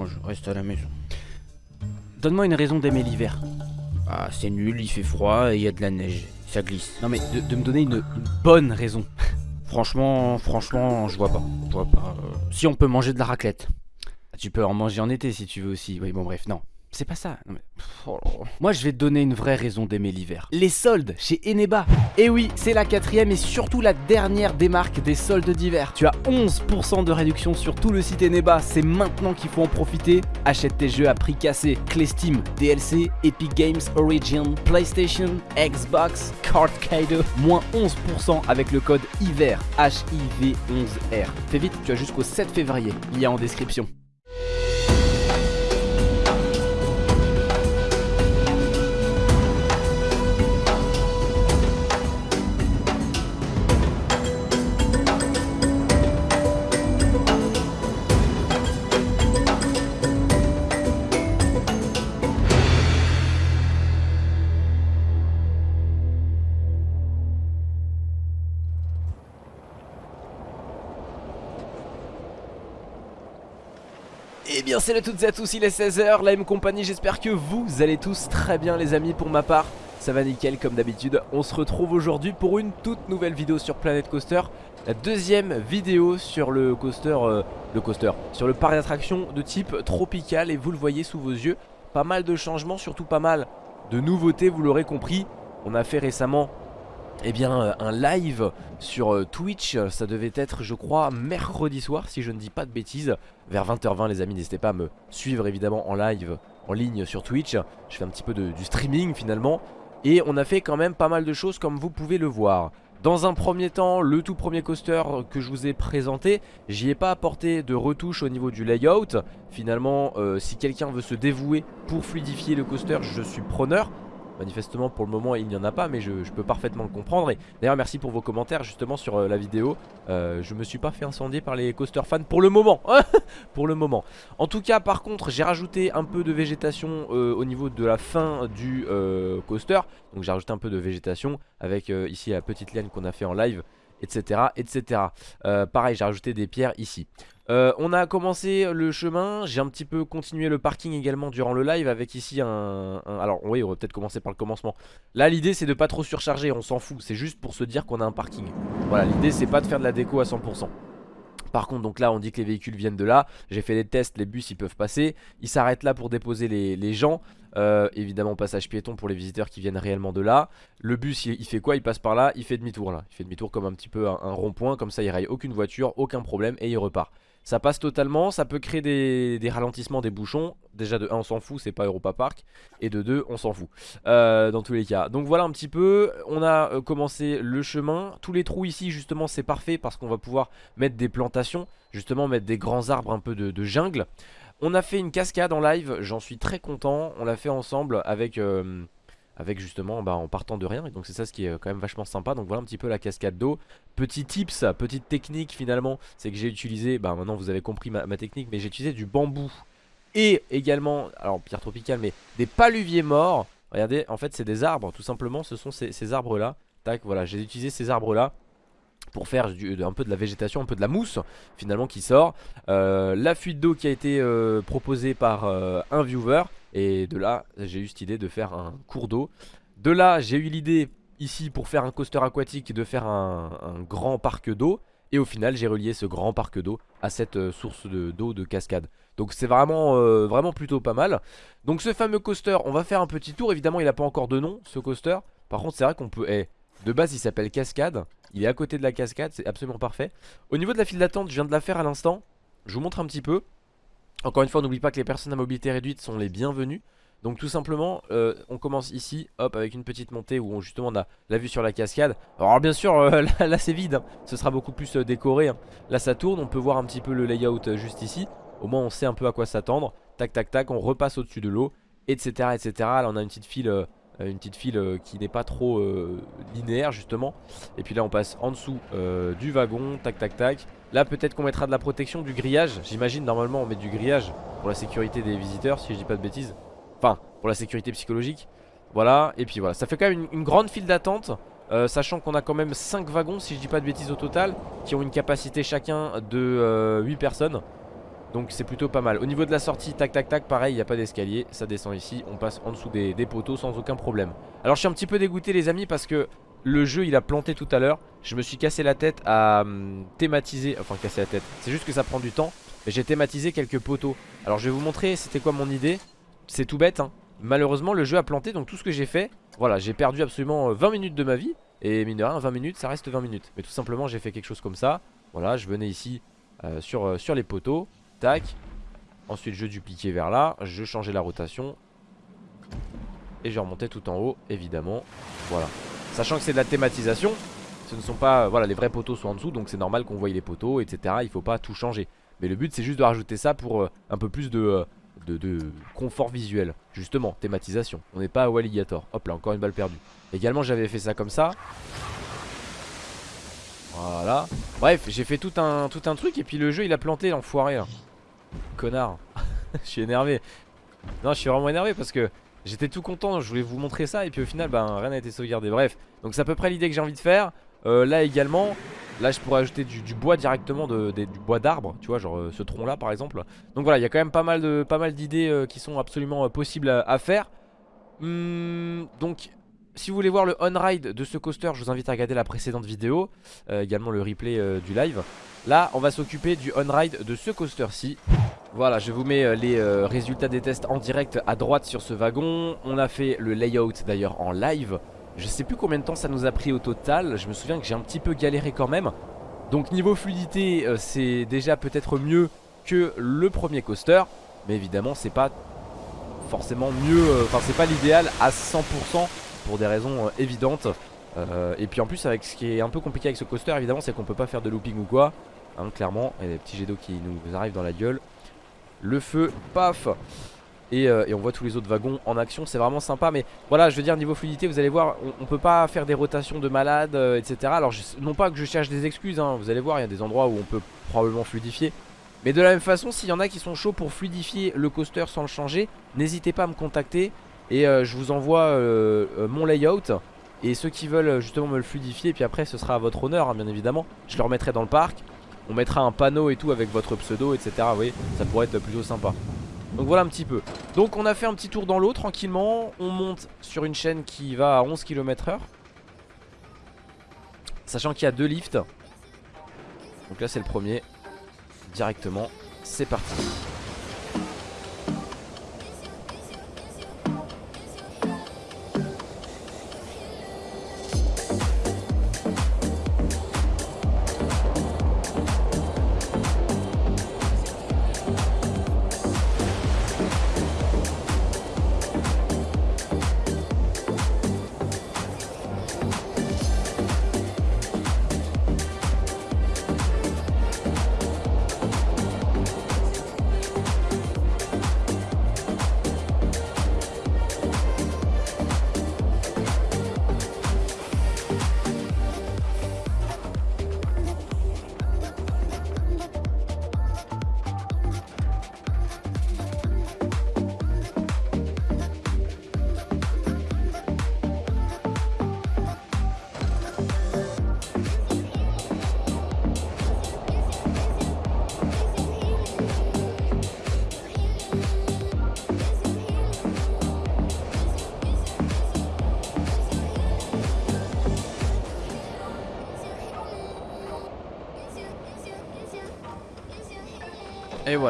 Moi je reste à la maison. Donne-moi une raison d'aimer l'hiver. Ah, c'est nul, il fait froid et il y a de la neige. Ça glisse. Non mais de, de me donner une, une bonne raison. Franchement, franchement, je vois pas. Je vois pas. euh, Si on peut manger de la raclette. Tu peux en manger en été si tu veux aussi. Oui, bon, bref, non. C'est pas ça. Oh. Moi, je vais te donner une vraie raison d'aimer l'hiver. Les soldes chez Eneba. Et oui, c'est la quatrième et surtout la dernière des marques des soldes d'hiver. Tu as 11% de réduction sur tout le site Eneba. C'est maintenant qu'il faut en profiter. Achète tes jeux à prix cassé. Clé Steam, DLC, Epic Games Origin, PlayStation, Xbox, Card Cadeau. Moins 11% avec le code HIVER. H-I-V-11-R. Fais vite, tu as jusqu'au 7 février. Lien en description. Salut à toutes et à tous, il est 16h, la M compagnie, j'espère que vous allez tous très bien les amis pour ma part. Ça va nickel comme d'habitude, on se retrouve aujourd'hui pour une toute nouvelle vidéo sur Planet Coaster. La deuxième vidéo sur le coaster, euh, le coaster, sur le parc d'attractions de type tropical. Et vous le voyez sous vos yeux, pas mal de changements, surtout pas mal de nouveautés, vous l'aurez compris. On a fait récemment eh bien euh, un live sur euh, Twitch, ça devait être je crois mercredi soir si je ne dis pas de bêtises Vers 20h20 les amis n'hésitez pas à me suivre évidemment en live en ligne sur Twitch Je fais un petit peu de- du streaming finalement Et on a fait quand même pas mal de choses comme vous pouvez le voir dans un premier temps, le tout premier coaster que je vous ai présenté, j'y ai pas apporté de retouche au niveau du layout. Finalement, euh, si quelqu'un veut se dévouer pour fluidifier le coaster, je suis preneur. Manifestement pour le moment il n'y en a pas mais je, peux parfaitement le comprendre. Et d'ailleurs merci pour vos commentaires justement sur euh, la vidéo. Euh, Je me suis pas fait incendier par les coaster fans pour le moment. Pour le moment. En tout cas par contre j'ai rajouté un peu de végétation euh, au niveau de la fin du coaster. Donc j'ai rajouté un peu de végétation avec ici la petite liane qu'on a fait en live etc etc Euh, Pareil j'ai rajouté des pierres ici. Euh, on a commencé le chemin, j'ai un petit peu continué le parking également durant le live avec ici un... alors oui on va peut-être commencer par le commencement. Là l'idée c'est de pas trop surcharger, on s'en fout, c'est juste pour se dire qu'on a un parking. Voilà l'idée c'est pas de faire de la déco à 100% par contre donc là on dit que les véhicules viennent de là. J'ai fait des tests, les bus ils peuvent passer. Ils s'arrêtent là pour déposer les, les gens Euh, Évidemment passage piéton pour les visiteurs qui viennent réellement de là. Le bus il, fait quoi? Il passe par là, il fait demi-tour là. Il fait demi-tour comme un petit peu un, rond-point Comme ça il raille aucune voiture, aucun problème et il repart. Ça passe totalement, ça peut créer des, ralentissements, des bouchons. Déjà de 1 on s'en fout, c'est pas Europa Park. Et de 2 on s'en fout. Euh, Dans tous les cas. Donc voilà un petit peu, on a euh, commencé le chemin. Tous les trous ici justement c'est parfait Parce qu'on va pouvoir mettre des plantations Justement mettre des grands arbres un peu de jungle On a fait une cascade en live, j'en suis très content. On l'a fait ensemble avec... euh, avec justement bah, en partant de rien. Et donc c'est ça ce qui est euh, quand même vachement sympa. Donc voilà un petit peu la cascade d'eau. Petit tips petite technique finalement c'est que j'ai utilisé bah maintenant vous avez compris ma, technique mais j'ai utilisé du bambou. Et également alors pierre tropicale mais des paluviers morts. Regardez en fait c'est des arbres. Tout simplement ce sont ces, ces arbres là tac voilà j'ai utilisé ces arbres là pour faire un peu de la végétation, un peu de la mousse finalement qui sort. Euh, la fuite d'eau qui a été euh, proposée par euh, un viewer et de là j'ai eu cette idée de faire un cours d'eau. De là j'ai eu l'idée ici pour faire un coaster aquatique de faire un, grand parc d'eau et au final j'ai relié ce grand parc d'eau à cette source de- d'eau de, cascade. Donc c'est vraiment, vraiment plutôt pas mal. Donc ce fameux coaster, on va faire un petit tour. Évidemment il n'a pas encore de nom ce coaster. Par contre c'est vrai qu'on peut... eh, de base il s'appelle Cascade. Il est à côté de la cascade c'est absolument parfait. Au niveau de la file d'attente je viens de la faire à l'instant. Je vous montre un petit peu. Encore une fois n'oublie pas que les personnes à mobilité réduite sont les bienvenues. Donc tout simplement euh, on commence ici hop avec une petite montée où on, justement on a la vue sur la cascade. Alors bien sûr euh, là, c'est vide hein. Ce sera beaucoup plus euh, décoré hein. Là ça tourne on peut voir un petit peu le layout juste ici. Au moins on sait un peu à quoi s'attendre. Tac tac tac on repasse au dessus de l'eau Etc etc Là on a une petite file une petite file euh, qui n'est pas trop euh, linéaire justement. Et puis là on passe en dessous euh, du wagon tac tac tac. Là peut-être qu'on mettra de la protection du grillage. J'imagine normalement on met du grillage pour la sécurité des visiteurs si je dis pas de bêtises. Enfin pour la sécurité psychologique. Voilà et puis voilà. Ça fait quand même une, grande file d'attente euh, sachant qu'on a quand même 5 wagons si je dis pas de bêtises au total qui ont une capacité chacun de euh, 8 personnes Donc c'est plutôt pas mal. Au niveau de la sortie tac tac tac pareil il n'y a pas d'escalier. Ça descend ici. On passe en dessous des, poteaux sans aucun problème. Alors je suis un petit peu dégoûté les amis parce que le jeu il a planté tout à l'heure. Je me suis cassé la tête à hum, thématiser Enfin casser la tête. C'est juste que ça prend du temps Mais j'ai thématisé quelques poteaux. Alors je vais vous montrer c'était quoi mon idée. C'est tout bête hein. Malheureusement le jeu a planté donc tout ce que j'ai fait Voilà j'ai perdu absolument 20 euh, minutes de ma vie. Et mine de rien 20 minutes ça reste 20 minutes. Mais tout simplement j'ai fait quelque chose comme ça. Voilà je venais ici euh, sur, euh, sur les poteaux Tac. Ensuite je dupliquais vers là. Je changeais la rotation. Et je remontais tout en haut évidemment. Voilà. Sachant que c'est de la thématisation Ce ne sont pas, voilà les vrais poteaux sont en dessous Donc c'est normal qu'on voie les poteaux etc Il faut pas tout changer. Mais le but c'est juste de rajouter ça pour un peu plus de de, confort visuel. Justement, thématisation. On n'est pas à Alligator. Hop là, encore une balle perdue. Également j'avais fait ça comme ça. Voilà. Bref, j'ai fait tout un, tout un truc Et puis le jeu il a planté l'enfoiré là Connard. Je suis énervé. Non, je suis vraiment énervé parce que J'étais tout content, je voulais vous montrer ça Et puis au final, ben, rien n'a été sauvegardé. Bref, donc c'est à peu près l'idée que j'ai envie de faire. Euh, Là également Là je pourrais ajouter du, bois directement de, Du bois d'arbre tu vois genre euh, ce tronc là par exemple. Donc voilà il y a quand même pas mal d'idées euh, qui sont absolument possibles à, faire. Hum, Donc si vous voulez voir le on-ride de ce coaster Je vous invite à regarder la précédente vidéo Également le replay du live. Là on va s'occuper du on-ride de ce coaster-ci. Voilà je vous mets les résultats des tests en direct à droite sur ce wagon. On a fait le layout d'ailleurs en live. Je sais plus combien de temps ça nous a pris au total. Je me souviens que j'ai un petit peu galéré quand même. Donc niveau fluidité euh, c'est déjà peut-être mieux que le premier coaster. Mais évidemment c'est pas forcément mieux euh, Enfin c'est pas l'idéal à 100% pour des raisons euh, évidentes. Et puis en plus avec ce qui est un peu compliqué avec ce coaster évidemment c'est qu'on peut pas faire de looping ou quoi. Hein, Clairement, il y a des petits jets d'eau qui nous arrivent dans la gueule. Le feu, paf. Euh, et, on voit tous les autres wagons en action c'est vraiment sympa. Mais voilà je veux dire niveau fluidité vous allez voir on, peut pas faire des rotations de malades euh, etc alors non pas que je cherche des excuses hein, vous allez voir il y a des endroits où on peut probablement fluidifier. Mais de la même façon s'il y en a qui sont chauds pour fluidifier le coaster sans le changer n'hésitez pas à me contacter et euh, je vous envoie mon layout. Et ceux qui veulent justement me le fluidifier et puis après ce sera à votre honneur hein, bien évidemment. Je le remettrai dans le parc. On mettra un panneau et tout avec votre pseudo etc vous voyez ça pourrait être plutôt sympa. Donc voilà un petit peu. Donc on a fait un petit tour dans l'eau tranquillement. On monte sur une chaîne qui va à 11 km h Sachant qu'il y a deux lifts. Donc là c'est le premier. Directement C'est parti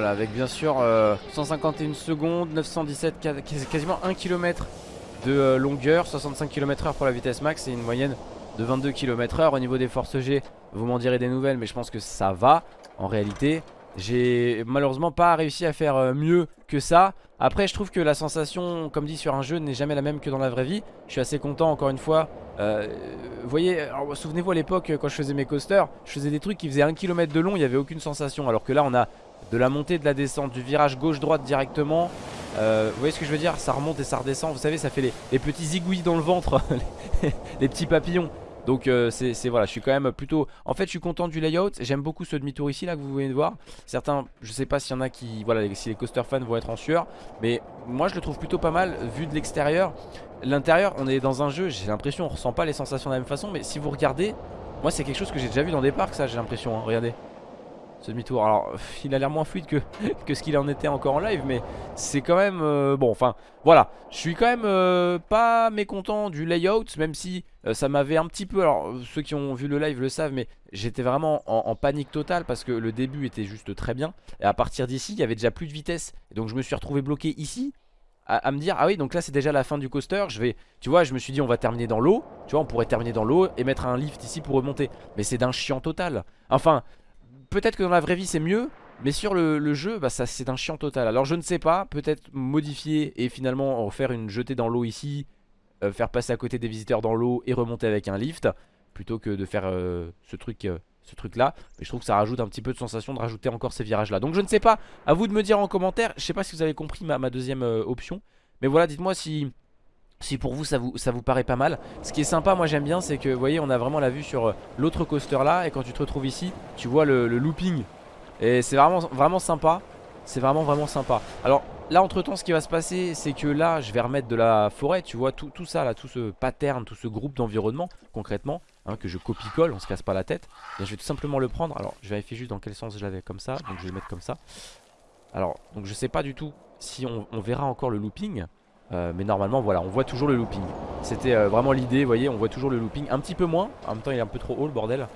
voilà avec bien sûr 151 euh, secondes 917 quasiment 1 km de euh, longueur 65 km h pour la vitesse max et une moyenne de 22 km h Au niveau des forces G vous m'en direz des nouvelles mais je pense que ça va. En réalité J'ai malheureusement pas réussi à faire euh, mieux que ça Après je trouve que la sensation comme dit sur un jeu n'est jamais la même que dans la vraie vie Je suis assez content encore une fois Vous voyez souvenez-vous à l'époque quand je faisais mes coasters Je faisais des trucs qui faisaient 1 km de long il n'y avait aucune sensation Alors que là on a de la montée, de la descente, du virage gauche-droite directement. Euh, vous voyez ce que je veux dire? Ça remonte et ça redescend. Vous savez, ça fait les, petits zigouilles dans le ventre, les, petits papillons. Donc euh, c'est voilà, je suis quand même plutôt... En fait, je suis content du layout. J'aime beaucoup ce demi-tour ici, là, que vous venez de voir. Certains, je sais pas s'il y en a qui... Voilà, si les coaster fans vont être en sueur. Mais moi, je le trouve plutôt pas mal, vu de l'extérieur. L'intérieur, on est dans un jeu, j'ai l'impression, on ressent pas les sensations de la même façon. Mais si vous regardez, moi, c'est quelque chose que j'ai déjà vu dans des parcs, ça, j'ai l'impression. Hein. regardez. ce demi-tour. Alors, il a l'air moins fluide que, que ce qu'il en était encore en live, mais c'est quand même... Euh, bon, enfin, voilà. Je suis quand même euh, pas mécontent du layout, même si euh, ça m'avait un petit peu... Alors, ceux qui ont vu le live le savent, mais j'étais vraiment en, panique totale parce que le début était juste très bien. Et à partir d'ici, il y avait déjà plus de vitesse. Et donc, je me suis retrouvé bloqué ici. À, me dire ah oui donc là c'est déjà la fin du coaster je vais tu vois je me suis dit on va terminer dans l'eau tu vois on pourrait terminer dans l'eau et mettre un lift ici pour remonter mais c'est d'un chiant total enfin peut-être que dans la vraie vie c'est mieux mais sur le, jeu, bah ça c'est un chiant total. Alors je ne sais pas, peut-être modifier et finalement faire une jetée dans l'eau ici, euh, faire passer à côté des visiteurs dans l'eau et remonter avec un lift, plutôt que de faire euh, ce truc euh, ce truc là. Mais je trouve que ça rajoute un petit peu de sensation de rajouter encore ces virages là. Donc je ne sais pas, à vous de me dire en commentaire, je sais pas si vous avez compris ma, ma deuxième option. Mais voilà, dites-moi si, si pour vous ça, vous ça vous paraît pas mal Ce qui est sympa moi j'aime bien c'est que vous voyez on a vraiment la vue sur l'autre coaster là Et quand tu te retrouves ici tu vois le, looping Et c'est vraiment, vraiment sympa C'est vraiment vraiment sympa. Alors là entre temps ce qui va se passer c'est que là je vais remettre de la forêt Tu vois tout, tout ça là, tout ce pattern, tout ce groupe d'environnement concrètement hein, Que je copie-colle, on se casse pas la tête. Je vais tout simplement le prendre. Alors je vais vérifier juste dans quel sens je l'avais comme ça. Donc je vais le mettre comme ça. Alors donc je sais pas du tout si on verra encore le looping euh, mais normalement voilà on voit toujours le looping. C'était euh, vraiment l'idée vous voyez on voit toujours le looping. Un petit peu moins en même temps il est un peu trop haut le bordel.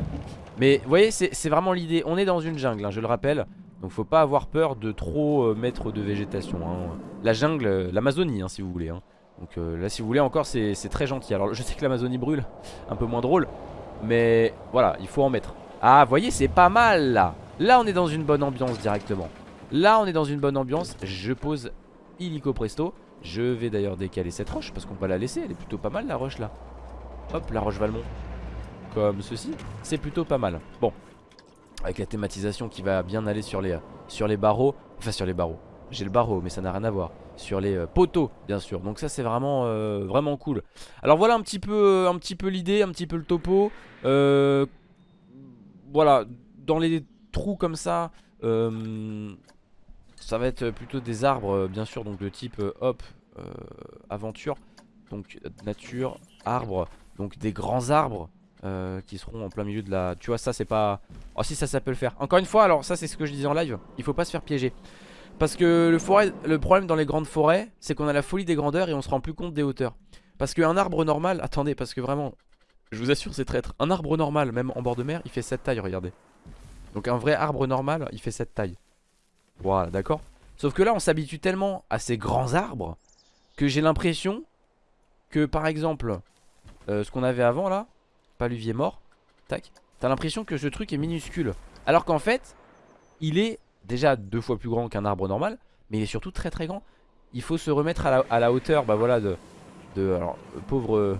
Mais vous voyez c'est vraiment l'idée. On est dans une jungle hein, je le rappelle Donc faut pas avoir peur de trop euh, mettre de végétation hein. La jungle, l'Amazonie hein, si vous voulez hein. Donc là si vous voulez encore c'est très gentil Alors je sais que l'Amazonie brûle Un peu moins drôle Mais voilà il faut en mettre Ah voyez c'est pas mal là Là on est dans une bonne ambiance directement Là on est dans une bonne ambiance Je pose illico presto je vais d'ailleurs décaler cette roche parce qu'on va la laisser. Elle est plutôt pas mal la roche là. Hop, la roche Valmont. Comme ceci. C'est plutôt pas mal. Bon. Avec la thématisation qui va bien aller sur les, sur les barreaux. Enfin sur les barreaux. J'ai le barreau mais ça n'a rien à voir. Sur les euh, poteaux bien sûr. Donc ça c'est vraiment, euh, vraiment cool. Alors voilà un petit peu, peu l'idée, un petit peu le topo. Euh, voilà. Dans les trous comme ça. Ça va être plutôt des arbres euh, bien sûr donc de type euh, hop euh, aventure Donc nature, arbre Donc des grands arbres qui seront en plein milieu de la... Tu vois ça c'est pas... Oh si ça ça peut le faire. Encore une fois alors ça c'est ce que je disais en live Il faut pas se faire piéger. Parce que le, forêt, le problème dans les grandes forêts C'est qu'on a la folie des grandeurs et on se rend plus compte des hauteurs. Parce qu'un arbre normal Attendez parce que vraiment Je vous assure c'est traître. Un arbre normal même en bord de mer il fait cette taille regardez. Donc un vrai arbre normal il fait cette taille voilà, d'accord. Sauf que là, on s'habitue tellement à ces grands arbres que j'ai l'impression que, par exemple, euh, ce qu'on avait avant là, paluvier mort, tac, t'as l'impression que ce truc est minuscule. Alors qu'en fait, il est déjà deux fois plus grand qu'un arbre normal, mais il est surtout très très grand. Il faut se remettre à la, hauteur, bah voilà, de, alors, pauvre... Euh,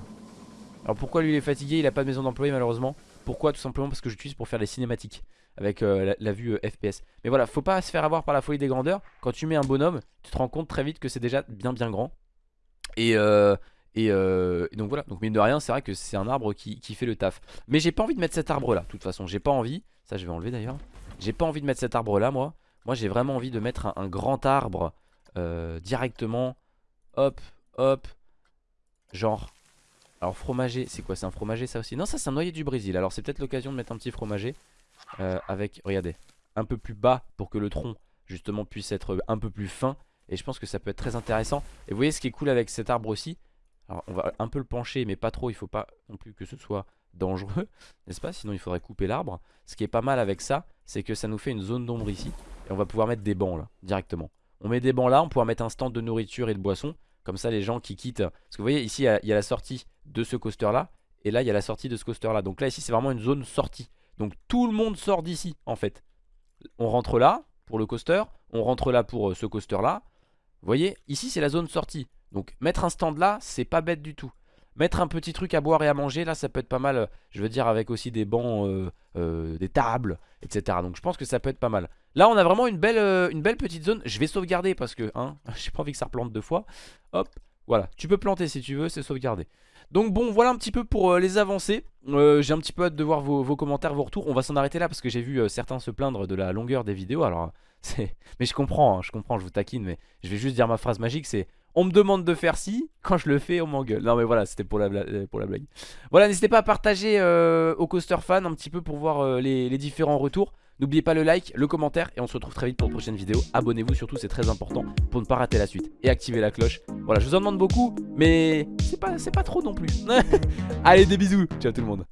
alors pourquoi lui il est fatigué, il a pas de maison d'employé malheureusement? Pourquoi? Tout simplement parce que j'utilise pour faire les cinématiques avec euh, la, vue euh, FPS. Mais voilà, faut pas se faire avoir par la folie des grandeurs. Quand tu mets un bonhomme, tu te rends compte très vite que c'est déjà bien bien grand. Et, euh, et, donc voilà, donc mine de rien, c'est vrai que c'est un arbre qui, fait le taf. Mais j'ai pas envie de mettre cet arbre là, de toute façon, j'ai pas envie. Ça, je vais enlever d'ailleurs. J'ai pas envie de mettre cet arbre là, moi. Moi, j'ai vraiment envie de mettre un, grand arbre directement. Hop, hop. Genre alors fromager, c'est quoi? C'est un fromager ça aussi? Non ça c'est un noyer du Brésil Alors c'est peut-être l'occasion de mettre un petit fromager euh, avec, regardez, un peu plus bas pour que le tronc justement puisse être un peu plus fin. Et je pense que ça peut être très intéressant. Et vous voyez ce qui est cool avec cet arbre aussi? Alors on va un peu le pencher mais pas trop, il faut pas non plus que ce soit dangereux, n'est-ce pas? Sinon il faudrait couper l'arbre. Ce qui est pas mal avec ça, c'est que ça nous fait une zone d'ombre ici. Et on va pouvoir mettre des bancs là, directement. On met des bancs là, on pourra mettre un stand de nourriture et de boissons. Comme ça les gens qui quittent... Parce que vous voyez ici il y, a la sortie de ce coaster là. Et là il y a la sortie de ce coaster là. Donc là ici c'est vraiment une zone sortie. Donc tout le monde sort d'ici en fait. On rentre là pour le coaster, on rentre là pour euh, ce coaster là. Vous voyez, ici c'est la zone sortie. Donc mettre un stand là, c'est pas bête du tout. Mettre un petit truc à boire et à manger, là ça peut être pas mal. Je veux dire avec aussi des bancs, euh, euh, des tables, etc. Donc je pense que ça peut être pas mal. Là on a vraiment une belle, belle petite zone. Je vais sauvegarder parce que, hein, j'ai pas envie que ça replante deux fois. Hop, voilà. Tu peux planter si tu veux, c'est sauvegardé. Donc bon voilà un petit peu pour euh, les avancées euh, J'ai un petit peu hâte de voir vos, commentaires, vos retours On va s'en arrêter là parce que j'ai vu euh, certains se plaindre de la longueur des vidéos Alors c'est... Mais je comprends, hein, je comprends, je vous taquine Mais je vais juste dire ma phrase magique c'est On me demande de faire ci, quand je le fais on m'engueule Non mais voilà c'était pour la, la blague Voilà n'hésitez pas à partager au coaster fan un petit peu pour voir les, différents retours N'oubliez pas le like, le commentaire et on se retrouve très vite pour une prochaine vidéo. Abonnez-vous surtout, c'est très important pour ne pas rater la suite. Et activez la cloche. Voilà, je vous en demande beaucoup, mais c'est pas, pas trop non plus. Allez, des bisous. Ciao tout le monde.